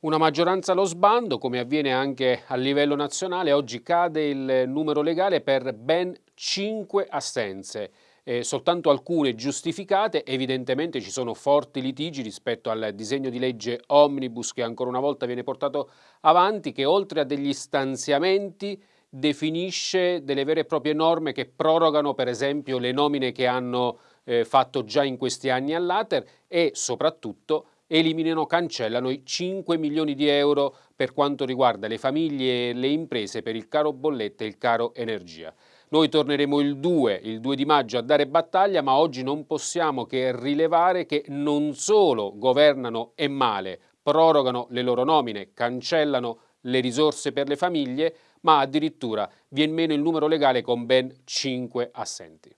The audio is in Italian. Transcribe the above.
Una maggioranza allo sbando, come avviene anche a livello nazionale, oggi cade il numero legale per ben 5 assenze. Eh, soltanto alcune giustificate, evidentemente ci sono forti litigi rispetto al disegno di legge Omnibus che ancora una volta viene portato avanti, che oltre a degli stanziamenti definisce delle vere e proprie norme che prorogano per esempio le nomine che hanno eh, fatto già in questi anni all'Ater e soprattutto eliminano, cancellano i 5 milioni di euro per quanto riguarda le famiglie e le imprese per il caro bollette e il caro energia. Noi torneremo il 2, il 2 di maggio a dare battaglia, ma oggi non possiamo che rilevare che non solo governano e male, prorogano le loro nomine, cancellano le risorse per le famiglie, ma addirittura viene meno il numero legale con ben 5 assenti.